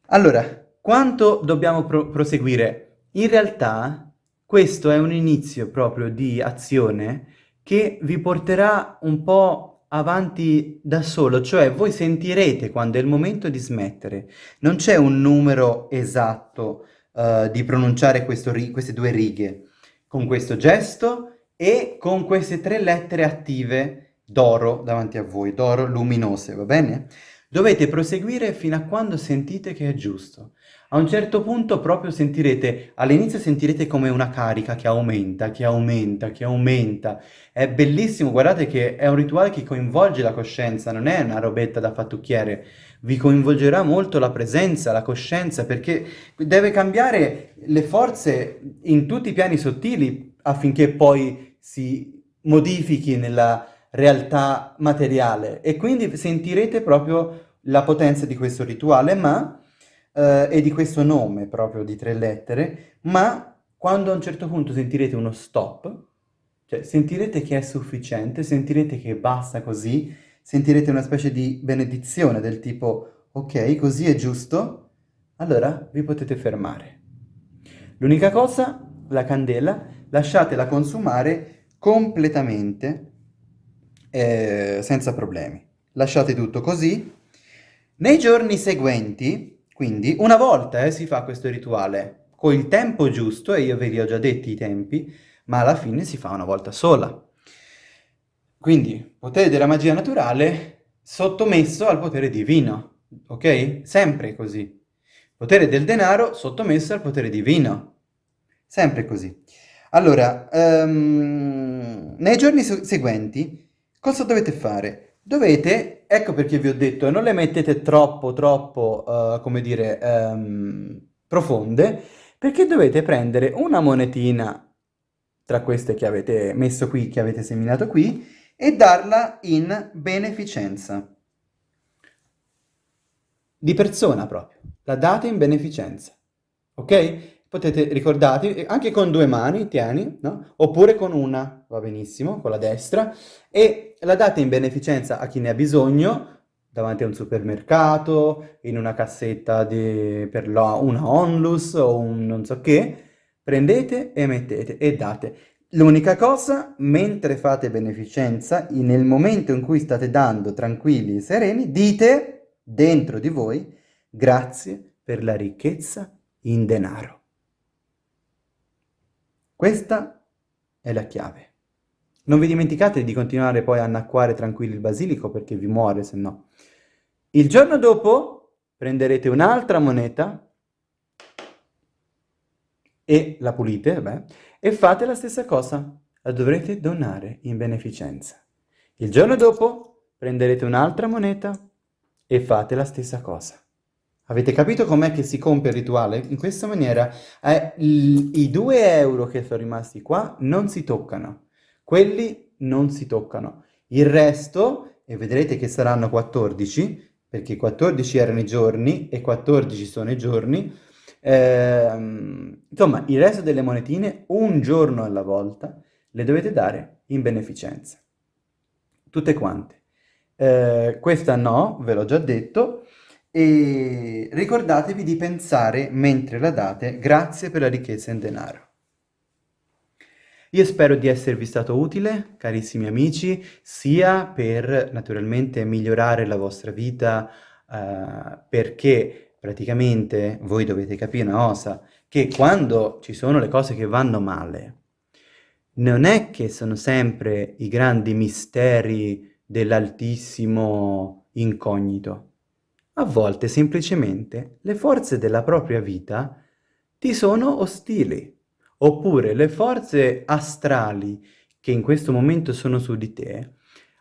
Allora, quanto dobbiamo pro proseguire? In realtà questo è un inizio proprio di azione che vi porterà un po' avanti da solo, cioè voi sentirete quando è il momento di smettere. Non c'è un numero esatto uh, di pronunciare queste due righe, con questo gesto e con queste tre lettere attive d'oro davanti a voi, d'oro luminose, va bene? Dovete proseguire fino a quando sentite che è giusto. A un certo punto proprio sentirete, all'inizio sentirete come una carica che aumenta, che aumenta, che aumenta. È bellissimo, guardate che è un rituale che coinvolge la coscienza, non è una robetta da fattucchiere. Vi coinvolgerà molto la presenza, la coscienza, perché deve cambiare le forze in tutti i piani sottili affinché poi si modifichi nella realtà materiale e quindi sentirete proprio la potenza di questo rituale ma, eh, e di questo nome proprio di tre lettere, ma quando a un certo punto sentirete uno stop, cioè sentirete che è sufficiente, sentirete che basta così, sentirete una specie di benedizione del tipo ok, così è giusto, allora vi potete fermare. L'unica cosa, la candela, lasciatela consumare completamente eh, senza problemi. Lasciate tutto così. Nei giorni seguenti, quindi, una volta eh, si fa questo rituale con il tempo giusto, e io ve li ho già detti i tempi, ma alla fine si fa una volta sola. Quindi, potere della magia naturale sottomesso al potere divino, ok? Sempre così. Potere del denaro sottomesso al potere divino. Sempre così. Allora, um, nei giorni seguenti Cosa dovete fare? Dovete, ecco perché vi ho detto, non le mettete troppo, troppo, uh, come dire, um, profonde, perché dovete prendere una monetina tra queste che avete messo qui, che avete seminato qui, e darla in beneficenza. Di persona proprio. La date in beneficenza. Ok? potete ricordarvi, anche con due mani, tieni, no? Oppure con una, va benissimo, con la destra, e la date in beneficenza a chi ne ha bisogno, davanti a un supermercato, in una cassetta di, per la, una onlus o un non so che, prendete e mettete e date. L'unica cosa, mentre fate beneficenza, nel momento in cui state dando tranquilli e sereni, dite dentro di voi grazie per la ricchezza in denaro. Questa è la chiave. Non vi dimenticate di continuare poi a annacquare tranquilli il basilico perché vi muore se no. Il giorno dopo prenderete un'altra moneta e la pulite, beh, e fate la stessa cosa. La dovrete donare in beneficenza. Il giorno dopo prenderete un'altra moneta e fate la stessa cosa. Avete capito com'è che si compie il rituale? In questa maniera eh, i 2 euro che sono rimasti qua non si toccano, quelli non si toccano. Il resto, e vedrete che saranno 14, perché 14 erano i giorni e 14 sono i giorni, eh, insomma il resto delle monetine, un giorno alla volta, le dovete dare in beneficenza. Tutte quante. Eh, questa no, ve l'ho già detto, e ricordatevi di pensare mentre la date grazie per la ricchezza in denaro. Io spero di esservi stato utile, carissimi amici, sia per naturalmente migliorare la vostra vita, eh, perché praticamente voi dovete capire una cosa, che quando ci sono le cose che vanno male, non è che sono sempre i grandi misteri dell'altissimo incognito, a volte semplicemente le forze della propria vita ti sono ostili, oppure le forze astrali che in questo momento sono su di te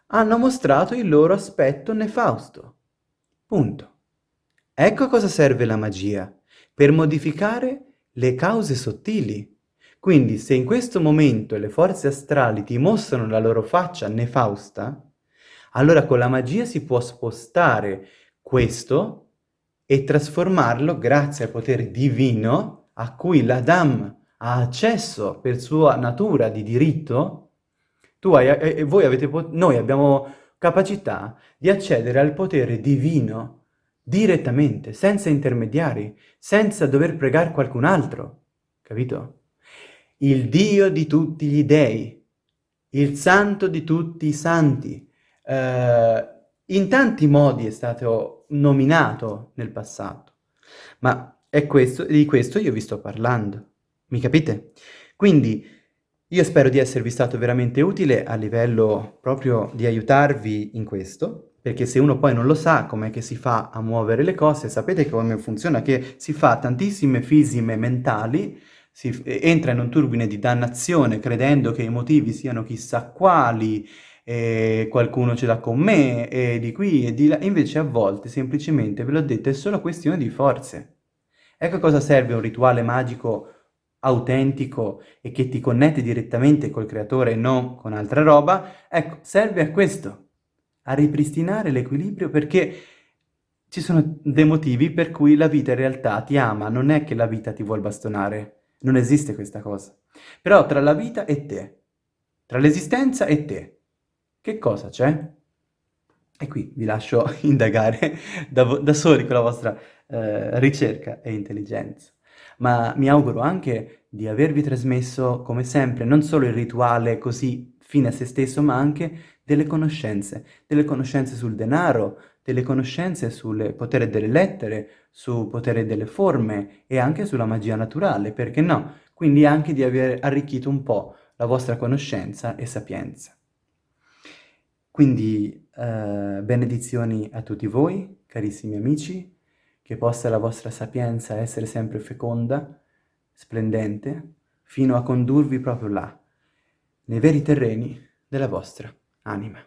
hanno mostrato il loro aspetto nefausto. Punto. Ecco a cosa serve la magia, per modificare le cause sottili. Quindi se in questo momento le forze astrali ti mostrano la loro faccia nefausta, allora con la magia si può spostare questo e trasformarlo grazie al potere divino a cui l'Adam ha accesso per sua natura di diritto, tu hai, e voi avete, noi abbiamo capacità di accedere al potere divino direttamente, senza intermediari, senza dover pregare qualcun altro, capito? Il Dio di tutti gli dei, il santo di tutti i santi, eh, in tanti modi è stato nominato nel passato, ma è questo, di questo io vi sto parlando. Mi capite? Quindi io spero di esservi stato veramente utile a livello proprio di aiutarvi in questo, perché se uno poi non lo sa com'è che si fa a muovere le cose, sapete come funziona? Che si fa tantissime fisime mentali, si entra in un turbine di dannazione credendo che i motivi siano chissà quali, e qualcuno ce l'ha con me, e di qui e di là, invece a volte semplicemente, ve l'ho detto, è solo questione di forze. Ecco cosa serve un rituale magico autentico e che ti connette direttamente col creatore e non con altra roba, ecco, serve a questo, a ripristinare l'equilibrio perché ci sono dei motivi per cui la vita in realtà ti ama, non è che la vita ti vuol bastonare, non esiste questa cosa. Però tra la vita e te, tra l'esistenza e te, che cosa c'è? E qui vi lascio indagare da, da soli con la vostra eh, ricerca e intelligenza. Ma mi auguro anche di avervi trasmesso, come sempre, non solo il rituale così fine a se stesso, ma anche delle conoscenze, delle conoscenze sul denaro, delle conoscenze sul potere delle lettere, sul potere delle forme e anche sulla magia naturale, perché no? Quindi anche di aver arricchito un po' la vostra conoscenza e sapienza. Quindi eh, benedizioni a tutti voi, carissimi amici, che possa la vostra sapienza essere sempre feconda, splendente, fino a condurvi proprio là, nei veri terreni della vostra anima.